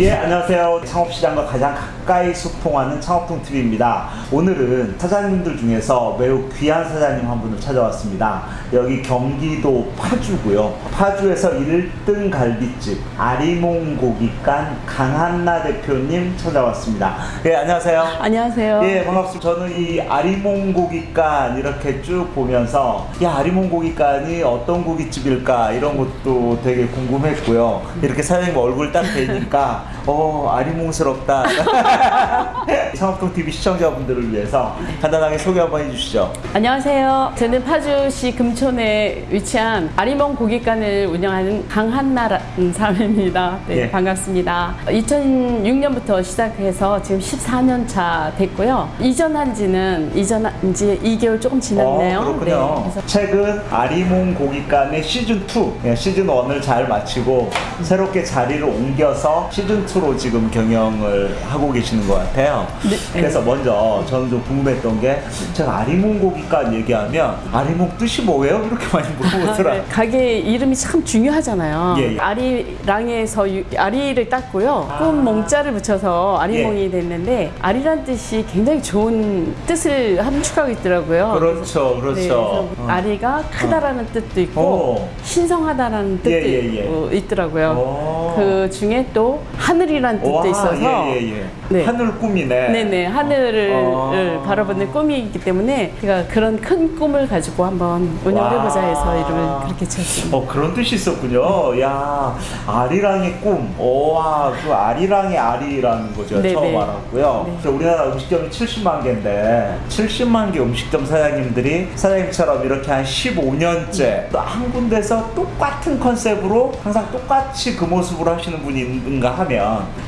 예, 안녕하세요. 창업시장과 가장 가까이 소통하는 창업통TV입니다. 오늘은 사장님들 중에서 매우 귀한 사장님 한 분을 찾아왔습니다. 여기 경기도 파주고요. 파주에서 1등 갈비집 아리몽 고기간 강한나 대표님 찾아왔습니다. 예, 안녕하세요. 안녕하세요. 예, 반갑습니다. 저는 이 아리몽 고기간 이렇게 쭉 보면서 야, 아리몽 고기간이 어떤 고깃집일까 이런 것도 되게 궁금했고요. 이렇게 사장님 얼굴 딱 뵈니까 어, 아리몽스럽다. 창업통 TV 시청자분들을 위해서 간단하게 소개 한번 해주시죠. 안녕하세요. 저는 파주시 금촌에 위치한 아리몽 고깃간을 운영하는 강한나라는 사람입니다. 네, 예. 반갑습니다. 2006년부터 시작해서 지금 14년 차 됐고요. 이전한 지는 이전한 지 2개월 조금 지났네요. 어, 그렇군요. 네, 그래서 최근 아리몽 고기간의 시즌 2, 예, 시즌 1을 잘 마치고 새롭게 자리를 옮겨서 시즌 2로 지금 경영을 하고 계시는 것 같아요. 네. 그래서 먼저 저는 좀 궁금했던 게 제가 아리몽 고기간 얘기하면 아리몽 뜻이 뭐예요? 이렇게 많이 물어보더라고요. 네, 가게 이름이 참 중요하잖아요. 예, 예. 아리랑에서 유- 아리를 땄고요. 꿈 몽자를 붙여서 아리몽이 예. 됐는데 아리란 뜻이 굉장히 좋은 뜻을 함축하고 있더라고요. 그렇죠, 네, 그렇죠. 그래서 어. 아리가 크다라는 뜻도 있고 오. 신성하다라는 뜻도 예, 예, 예. 어, 있더라고요. 오. 그 중에 또 하늘이라는 뜻도 와, 있어서 예, 예, 예. 네. 하늘 꿈이네. 네네 하늘을 어. 바라보는 꿈이기 때문에 제가 그런 큰 꿈을 가지고 한번 운영을 와. 해보자 해서 이름을 그렇게 지었습니다. 어 그런 뜻이 있었군요. 야 아리랑의 꿈. 오와 그 아리랑의 아리라는 거죠. 네, 처음 네. 알았고요. 네. 그래서 우리나라 음식점이 70만 개인데 70만 개 음식점 사장님들이 사장님처럼 이렇게 한 15년째 또 한 군데서 똑같은 컨셉으로 항상 똑같이 그 모습으로 하시는 분이 있는가 하면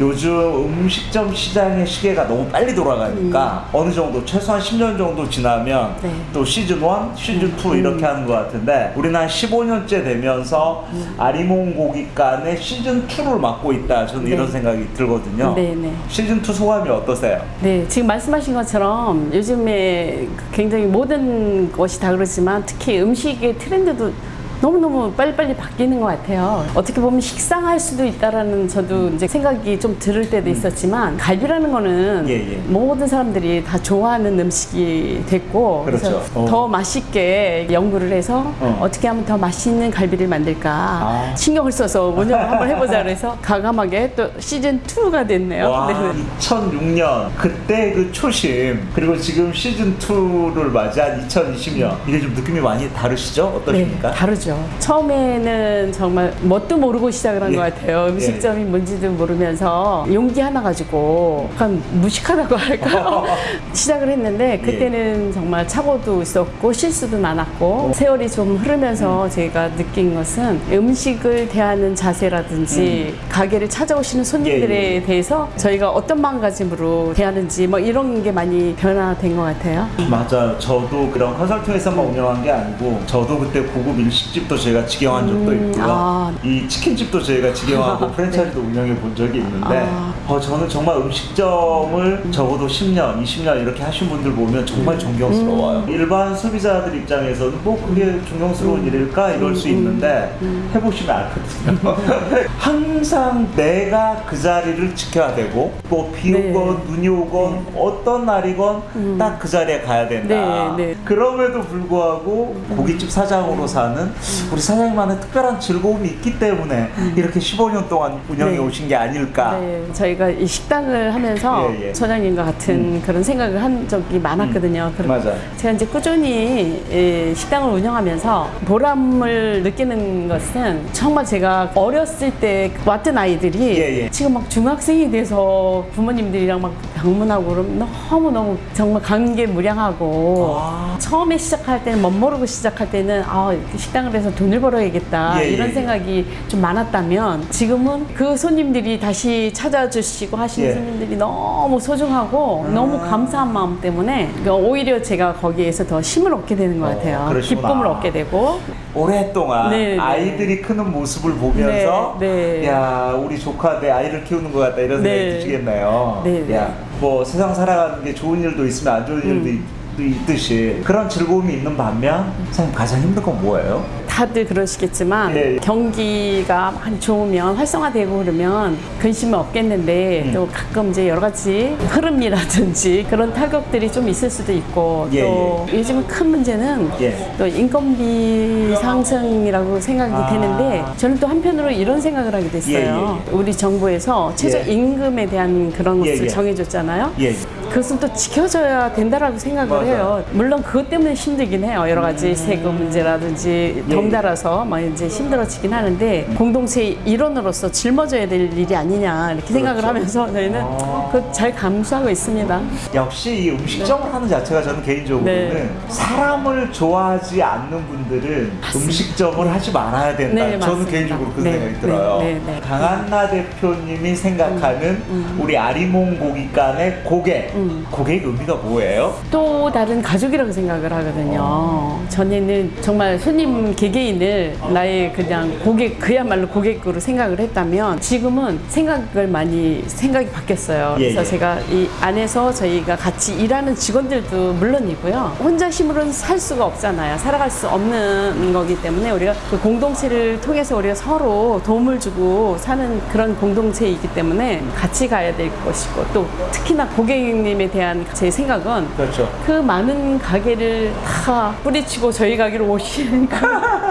요즘 음식점 시장의 시계가 너무 빨리 돌아가니까 어느 정도 최소한 10년 정도 지나면 음. 네. 또 시즌 1, 시즌 2 이렇게 하는 것 같은데 우리는 한 15년째 되면서 아리몽 고깃간의 시즌 2를 맡고 있다. 저는 네. 이런 생각이 들거든요. 네네. 시즌 2 소감이 어떠세요? 네, 지금 말씀하신 것처럼 요즘에 굉장히 모든 것이 다 그렇지만 특히 음식의 트렌드도 너무너무 빨리빨리 바뀌는 것 같아요. 어떻게 보면 식상할 수도 있다라는 저도 이제 생각이 좀 들을 때도 있었지만 갈비라는 거는 음. 예, 예. 모든 사람들이 다 좋아하는 음식이 됐고 그렇죠. 어. 더 맛있게 연구를 해서 어. 어. 떻게 하면 더 맛있는 갈비를 만들까 아. 신경을 써서 운영을 한번 해보자 그래서 과감하게 또 시즌 2가 됐네요. 와, 네네. 2006년 그때 그 초심 그리고 지금 시즌 2를 맞이한 2020년 이게 좀 느낌이 많이 다르시죠? 어떠십니까? 네, 다르죠. 처음에는 정말 뭣도 모르고 시작을 한 예. 것 같아요. 음식점이 뭔지도 모르면서 용기 하나 가지고 약간 무식하다고 할까 시작을 했는데 예. 그때는 정말 착오도 있었고 실수도 많았고 세월이 좀 흐르면서 제가 느낀 것은 음식을 대하는 자세라든지 가게를 찾아오시는 손님들에 음. 대해서 저희가 어떤 마음가짐으로 대하는지 뭐 이런 게 많이 변화된 것 같아요. 맞아요. 저도 그런 컨설팅에서만 운영한 게 아니고 저도 그때 고급 일식집 도 제가 직영한 적도 음, 있고요. 아. 이 치킨집도 저희가 직영하고 프랜차이즈도 운영해 본 적이 있는데 아. 어, 저는 정말 음식점을 적어도 10년, 20년 이렇게 하신 분들 보면 정말 존경스러워요. 음. 일반 소비자들 입장에서는 뭐 그게 존경스러운 일일까 이럴 수 있는데 해보시면 알거든요. 항상 내가 그 자리를 지켜야 되고 뭐비 네. 오건 눈이 오건 어떤 날이건 딱그 자리에 가야 된다. 네, 네. 그럼에도 불구하고 고깃집 사장으로 사는 우리 사장님만의 특별한 즐거움이 있기 때문에 이렇게 15년 동안 운영해 네. 오신 게 아닐까. 네, 저희가 이 식당을 하면서 예, 예. 소장님과 같은 그런 생각을 한 적이 많았거든요. 그리고 맞아요. 제가 이제 꾸준히 이 식당을 운영하면서 보람을 느끼는 것은 정말 제가 어렸을 때 왔던 아이들이 예, 예. 지금 막 중학생이 돼서 부모님들이랑 막 방문하고 그러면 너무너무 정말 감개무량하고 아. 처음에 시작할 때는 멋모르고 시작할 때는 아 이렇게 식당을 해서 돈을 벌어야겠다 예, 예, 이런 예. 생각이 좀 많았다면 지금은 그 손님들이 다시 찾아주시고 하시는 예. 손님들이 너무 소중하고 너무 감사한 마음 때문에 그러니까 오히려 제가 거기에서 더 힘을 얻게 되는 것 어, 같아요. 그러시구나. 기쁨을 얻게 되고 오랫동안 네, 네. 아이들이 크는 모습을 보면서 네, 네. 야 우리 조카 내 아이를 키우는 것 같다 이런 생각이 네. 드시겠네요. 네, 네. 야, 뭐 세상 살아가는 게 좋은 일도 있으면 안 좋은 일도 음. 있- 있듯이 그런 즐거움이 있는 반면 선생님 가장 힘든 건 뭐예요? 다들 그러시겠지만 예, 예. 경기가 많이 좋으면 활성화되고 그러면 근심은 없겠는데 음. 또 가끔 이제 여러 가지 흐름이라든지 그런 타격들이 좀 있을 수도 있고 예, 또 요즘은 큰 문제는 예. 또 인건비 상승이라고 생각이 아. 되는데 저는 또 한편으로 이런 생각을 하게 됐어요. 우리 정부에서 최저 예. 임금에 대한 그런 예, 것을 예. 정해줬잖아요. 예. 그것은 또 지켜져야 된다라고 생각을 맞아요. 해요. 물론 그것 때문에 힘들긴 해요. 여러 가지 세금 문제라든지 예, 덩달아서 막 이제 힘들어지긴 하는데 공동체 일원으로서 짊어져야 될 일이 아니냐 이렇게 생각을 그렇죠. 하면서 저희는 아. 그거 잘 감수하고 있습니다. 역시 이 음식점을 하는 자체가 저는 개인적으로는 네. 사람을 좋아하지 않는 분들은 음식점을 하지 말아야 된다. 네, 저는 맞습니다. 개인적으로 그 네, 생각이 네, 들어요. 네, 네. 강한나 대표님이 생각하는 우리 아리몽 고깃간의 고객. 음. 고객 의미가 뭐예요? 또 다른 가족이라고 생각을 하거든요. 전에는 정말 손님 개개인을 나의 그냥 고객 그야말로 고객으로 생각을 했다면 지금은 생각을 많이 생각이 바뀌었어요. 예, 그래서 예. 제가 이 안에서 저희가 같이 일하는 직원들도 물론이고요. 혼자 힘으로는 살 수가 없잖아요. 살아갈 수 없는 거기 때문에 우리가 그 공동체를 통해서 우리가 서로 도움을 주고 사는 그런 공동체이기 때문에 같이 가야 될 것이고 또 특히나 고객님에 대한 제 생각은 그렇죠. 그 많은 가게를 다 뿌리치고 저희 가게로 오시니까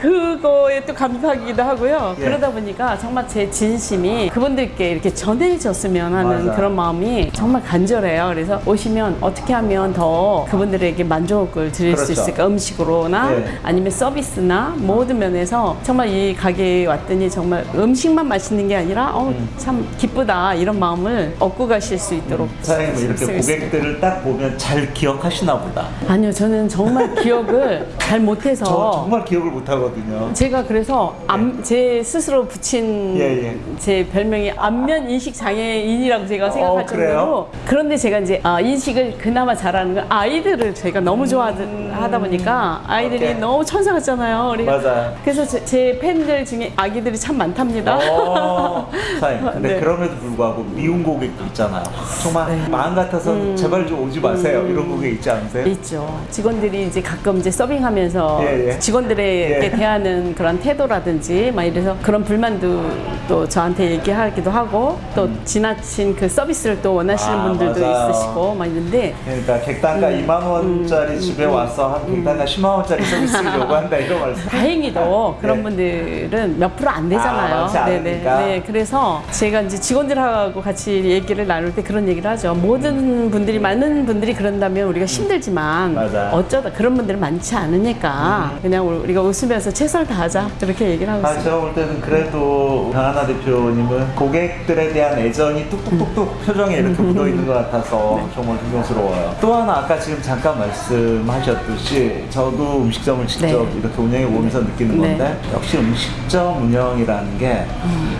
그거에 또 감사하기도 하고요. 예. 그러다 보니까 정말 제 진심이 그분들께 이렇게 전해졌으면 하는 맞아요. 그런 마음이 정말 간절해요. 그래서 오시면 어떻게 하면 더 그분들에게 만족을 드릴 수 그렇죠. 있을까? 음식으로나 예. 아니면 서비스나 모든 면에서 정말 이 가게에 왔더니 정말 음식만 맛있는 게 아니라 어, 음. 참 기쁘다 이런 마음을 얻고 가실 수 있도록 사장님 이렇게. 고객들을 딱 보면 잘 기억하시나 보다. 아니요, 저는 정말 기억을 잘 못해서 저 정말 기억을 못하 거든요. 제가 그래서 안- 제 스스로 붙인 예, 예. 제 별명이 안면 인식 장애인이라고 제가 생각할 어? 정도로 그런데 제가 이제 아, 인식을 그나마 잘하는 건 아이들을 제가 너무 좋아하다 보니까 아이들이 음. 오케이. 너무 천사 같잖아요. 맞아요. 그래서 제, 제 팬들 중에 아기들이 참 많답니다. 어, 사장님, 근데 네. 그럼에도 불구하고 미운 고객도 있잖아요. 정말 마음 같아서 음. 제발 좀 오지 마세요. 이런 고객 있지 않으세요? 있죠. 직원들이 이제 가끔 이제 서빙하면서 예, 예. 직원들에게 예. 대하는 그런 태도라든지 막 이래서 그런 불만도 또 저한테 얘기하기도 하고 또 지나친 그 서비스를 또 원하시는 음. 아, 분들도 맞아요. 있으시고 막 있는데 그러니까 객단가 음. 2만 원짜리 집에 와서 한 객단가 10만 원짜리 서비스를 요구한다 이런 말씀. 다행히도 그런 네. 분들은 몇 프로 안 되잖아요. 아, 많지 않으니까. 네, 그래서 제가 이제 직원들하고 같이 얘기를 나눌 때 그런 얘기를 하죠. 모든 분들이 많은 분들이 그런다면 우리가 힘들지만 맞아요. 어쩌다 그런 분들은 많지 않으니까 그냥 우리가 웃으면서 최선을 다하자 이렇게 얘기를 하고 아, 있어요. 제가 볼 때는 그래도 강하나 대표님은 고객들에 대한 애정이 뚝뚝뚝뚝 표정에 이렇게 묻어 있는 것 같아서 네. 정말 존경스러워요. 또 하나 아까 지금 잠깐 말씀하셨듯이 저도 음식점을 직접 네. 이렇게 운영해 보면서 느끼는 네. 건데 역시 음식점 운영이라는 게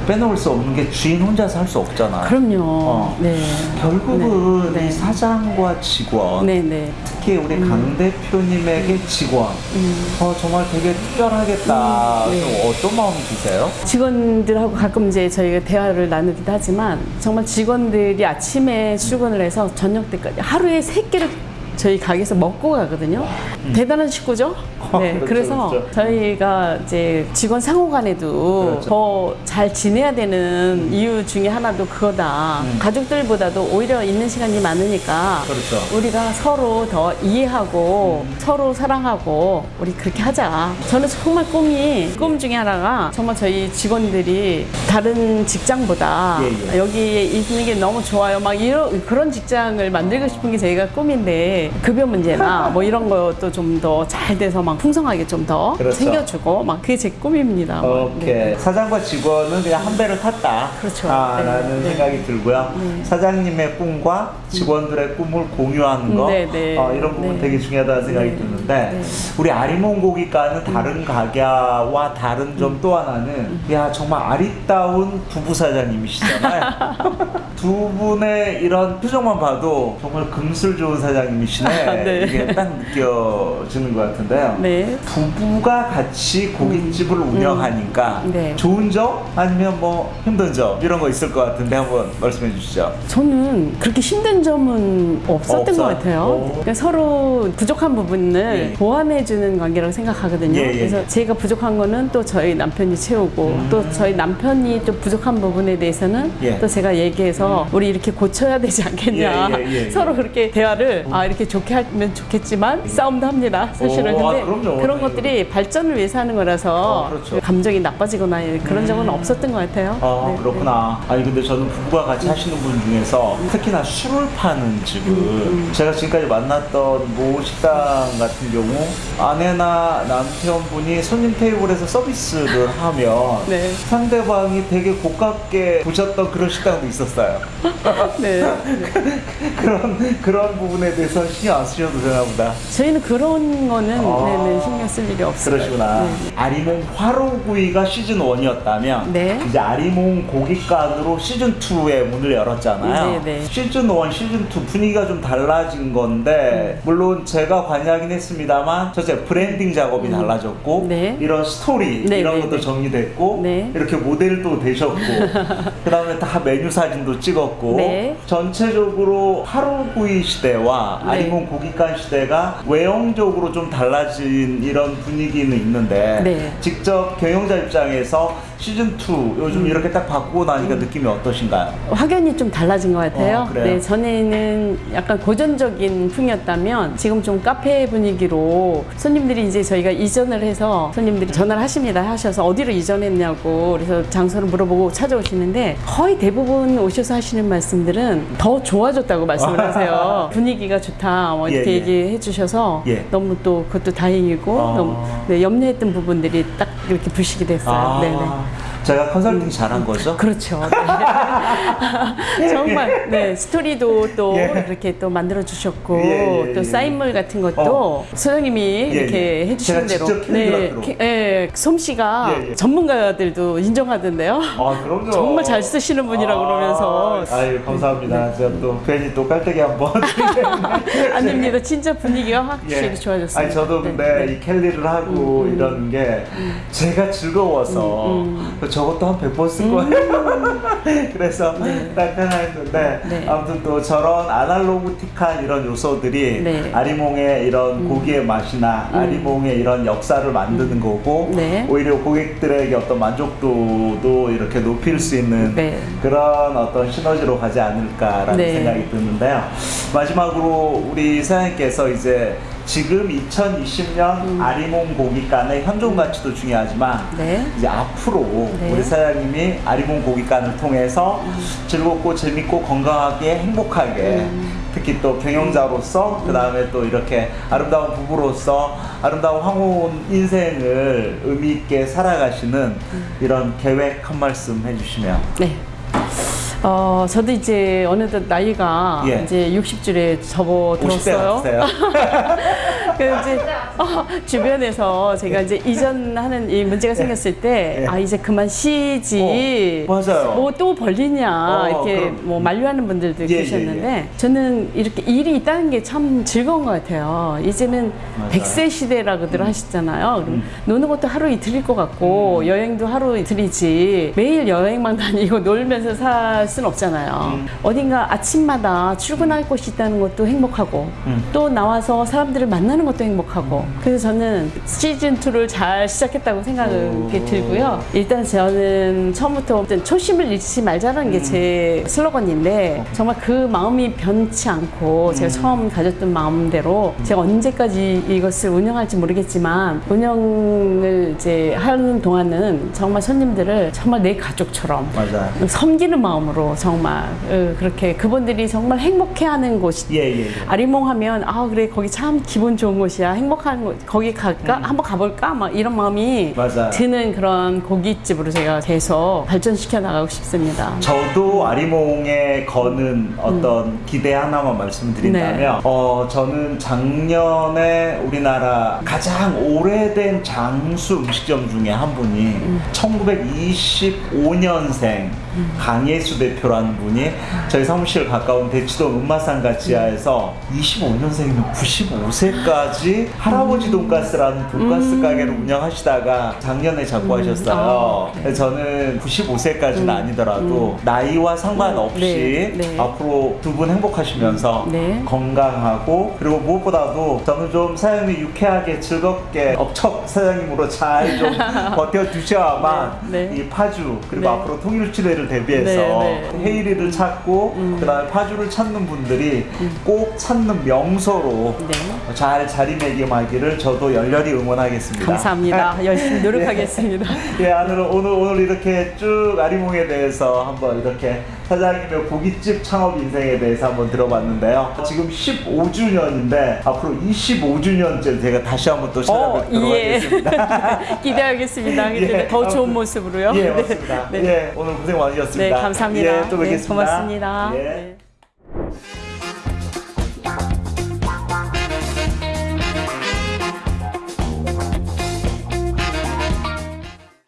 빼놓을 수 없는 게 주인 혼자서 할 수 없잖아요. 그럼요. 어. 네. 결국은 네. 이 사장과 직원 네, 네. 특히 우리 강 대표님에게 직원 어, 정말 되게 특별하겠다. 음, 네. 좀 어떤 마음이 드세요? 직원들하고 가끔 이제 저희가 대화를 나누기도 하지만 정말 직원들이 아침에 출근을 해서 저녁 때까지 하루에 세 끼를 저희 가게에서 먹고 가거든요. 대단한 식구죠. 네, 음. 그렇죠, 그래서 그렇죠. 저희가 이제 직원 상호간에도 그렇죠. 더잘 지내야 되는 이유 중에 하나도 그거다. 음. 가족들보다도 오히려 있는 시간이 많으니까 그렇죠. 우리가 서로 더 이해하고 서로 사랑하고 우리 그렇게 하자. 저는 정말 꿈이 꿈 중에 하나가 정말 저희 직원들이 다른 직장보다 예, 예. 여기에 있는 게 너무 좋아요. 막 이런 그런 직장을 만들고 싶은 게 제가 꿈인데 급여 문제나 뭐 이런 것도 좀 더 잘 돼서 막 풍성하게 좀더 그렇죠. 챙겨주고 막 그게 제 꿈입니다. 오케이. 네. 사장과 직원은 그냥 한 배를 탔다. 그렇죠. 아, 네, 라는 네. 생각이 들고요. 네. 사장님의 꿈과 직원들의 꿈을 공유하는 거. 네, 네. 어, 이런 부분 네. 되게 중요하다는 생각이 네. 드는데, 네. 우리 아리몽 고기과는 다른 가게와 다른 점 또 하나는, 야, 정말 아리따운 부부 사장님이시잖아요. 두 분의 이런 표정만 봐도 정말 금술 좋은 사장님이시 분이시네. 아, 네. 이게 딱 느껴지는 것 같은데요. 네. 부부가 같이 고깃집을 운영하니까 네. 좋은 점 아니면 뭐 힘든 점 이런 거 있을 것 같은데 한번 말씀해 주시죠. 저는 그렇게 힘든 점은 없었던 없어요? 것 같아요. 오. 그러니까 서로 부족한 부분을 예. 보완해 주는 관계라고 생각하거든요. 예, 예, 그래서 예. 제가 부족한 거는 또 저희 남편이 채우고 음. 또 저희 남편이 또 부족한 부분에 대해서는 예. 또 제가 얘기해서 우리 이렇게 고쳐야 되지 않겠냐. 예, 예. 서로 그렇게 대화를 아 이렇게 좋게 하면 좋겠지만 싸움도 합니다. 사실은 오, 아, 근데 그럼요. 그런 것들이 발전을 위해서 하는 거라서 어, 그렇죠. 감정이 나빠지거나 그런 적은 없었던 것 같아요. 아 네, 그렇구나. 아니 근데 저는 부부가 같이 하시는 분 중에서 특히나 술을 파는 집을 음, 제가 지금까지 만났던 모 식당 같은 경우 아내나 남편분이 손님 테이블에서 서비스를 하면 네. 상대방이 되게 고깝게 보셨던 그런 식당도 있었어요. 네. 네. 그런 그런 부분에 대해서 신경 안 쓰셔도 되나 보다. 저희는 그런 거는 아. 네네, 신경 쓸 일이 없어요. 그러시구나. 네. 아리몽 화로구이가 시즌 1이었다면 네. 이제 아리몽 고깃간으로 시즌 2의 문을 열었잖아요. 네, 네. 시즌 1, 시즌 2 분위기가 좀 달라진 건데 물론 제가 관여하긴 했습니다만 첫째 브랜딩 작업이 달라졌고 네. 이런 스토리 네, 이런 네, 것도 네. 정리됐고 네. 이렇게 모델도 되셨고 그 다음에 다 메뉴 사진도 찍었고 네. 전체적으로 화로구이 시대와 네. 아리몽 고깃간 시대가 외형적으로 좀 달라진 이런 분위기는 있는데 네. 직접 경영자 입장에서 시즌 2 요즘 음. 이렇게 딱 바꾸고 나니까 느낌이 어떠신가요? 확연히 좀 달라진 것 같아요. 어? 네, 전에는 약간 고전적인 풍이었다면 지금 좀 카페 분위기로 손님들이 이제 저희가 이전을 해서 손님들이 전화를 하십니다. 하셔서 어디로 이전했냐고 그래서 장소를 물어보고 찾아오시는데 거의 대부분 오셔서 하시는 말씀들은 더 좋아졌다고 말씀을 하세요. 분위기가 좋다 뭐 이렇게 예, 예. 얘기해 주셔서 예. 너무 또 그것도 다행이고 아. 너무 네, 염려했던 부분들이 딱 이렇게 부식이 됐어요. 네네. 제가 컨설팅 잘한 거죠? 그렇죠. 네. 정말 네 스토리도 또 예. 이렇게 또 만들어 주셨고 예, 예, 또 예. 사인물 같은 것도 어. 소영님이 이렇게 예. 해주신 제가 대로. 네, 예, 솜씨가 예, 예. 전문가들도 인정하던데요. 아 그럼요. 정말 잘 쓰시는 분이라고 그러면서. 아, 아유 감사합니다. 제가 또 괜히 또 깔때기 한번. 아닙니다. 진짜 분위기가 확실히 예. 좋아졌어요. 아니 저도 근데 이 캘리를 하고 이런 게 제가 즐거워서 그 저것도 한 100번 쓸 거예요. 그래서 딱 하나 했는데 네. 아무튼 또 저런 아날로그틱한 이런 요소들이 네. 아리몽의 이런 고기의 맛이나 아리몽의 이런 역사를 만드는 거고 네. 오히려 고객들에게 어떤 만족도도 이렇게 높일 수 있는 네. 그런 어떤 시너지로 가지 않을까라는 네. 생각이 드는데요. 마지막으로 우리 사장님께서 이제 지금 2020년 아리몽 고깃간의 현존 가치도 중요하지만 음. 네. 이제 앞으로 네. 음. 우리 사장님이 아리몽 고깃간을 통해서 즐겁고 재밌고 건강하게 행복하게 음. 특히 또 경영자로서 그 다음에 또 이렇게 아름다운 부부로서 아름다운 황혼 인생을 의미 있게 살아가시는 음. 이런 계획 한 말씀 해주시면 네. 어, 저도 이제 어느덧 나이가 예. 이제 60줄에 50대 접어들었어요. 그래서 이제 어, 주변에서 제가 이제 이전하는 이 문제가 생겼을 때, 예. 아, 이제 그만 쉬지. 어, 맞아요. 뭐또 벌리냐. 어, 이렇게 그럼. 뭐 만류하는 분들도 예, 예, 계셨는데, 저는 이렇게 일이 있다는 게 참 즐거운 것 같아요. 이제는. 음. 100세 시대라고들 하시잖아요. 그럼 노는 것도 하루 이틀일 것 같고, 여행도 하루 이틀이지, 매일 여행만 다니고 놀면서 살 수는 없잖아요. 음. 어딘가 아침마다 출근할 곳이 있다는 것도 행복하고, 음. 또 나와서 사람들을 만나는 것도 행복하고 그래서 저는 시즌 2를 잘 시작했다고 생각이 오. 들고요. 일단 저는 처음부터 초심을 잃지 말자는 게 제 슬로건인데 정말 그 마음이 변치 않고 제가 처음 가졌던 마음대로 제가 언제까지 이것을 운영할지 모르겠지만 운영을 이제 하는 동안은 정말 손님들을 정말 내 가족처럼 맞아요. 섬기는 마음으로 정말 어, 그렇게 그분들이 정말 행복해하는 곳이 예, 예, 예. 아리몽 하면 아 그래 거기 참 기분 좋은 곳이야 행복한 곳 거기 갈까 한번 가볼까 막 이런 마음이 음. 맞아요. 드는 그런 고깃집으로 제가 계속 발전시켜 나가고 싶습니다. 저도 아리몽에 거는 어떤 기대 하나만 말씀드린다면 네. 어 저는 작년에 우리나라 가장 오래된 장수 음식점 중에 한 분이 1925년생 강예수 대표라는 분이 저희 사무실 가까운 대치동 은마상가 지하에서 25년생이면 95세까지 할아버지 돈가스라는 돈가스 가게를 운영하시다가 작년에 잡고 하셨어요. 아, 그래서 저는 95세까지는 아니더라도 나이와 상관없이 네, 네. 앞으로 두 분 행복하시면서 네. 건강하고 그리고 무엇보다도 저는 좀 사장님이 유쾌하게 즐겁게 업척 사장님으로 잘 좀 버텨주셔야만 네, 네. 이 파주 그리고 네. 앞으로 통일치레를 대비해서 네, 네. 헤이리를 찾고 그다음에 파주를 찾는 분들이 꼭 찾는 명소로 네. 잘 자리매김하기를 저도 열렬히 응원하겠습니다. 감사합니다. 열심히 노력하겠습니다. 예, 오늘, 오늘, 오늘 이렇게 쭉 아리몽에 대해서 한번 이렇게 사장님의 고깃집 창업 인생에 대해서 한번 들어봤는데요. 지금 15주년인데 앞으로 25주년째 제가 다시 한번 또 찾아뵙도록 하겠습니다. 기대하겠습니다. 예, 더 좋은 모습으로요. 예, 네. 맞습니다. 네. 예, 오늘 고생 많으셨습니다. 네, 감사합니다. 예, 또 네, 뵙겠습니다. 고맙습니다. 예. 네.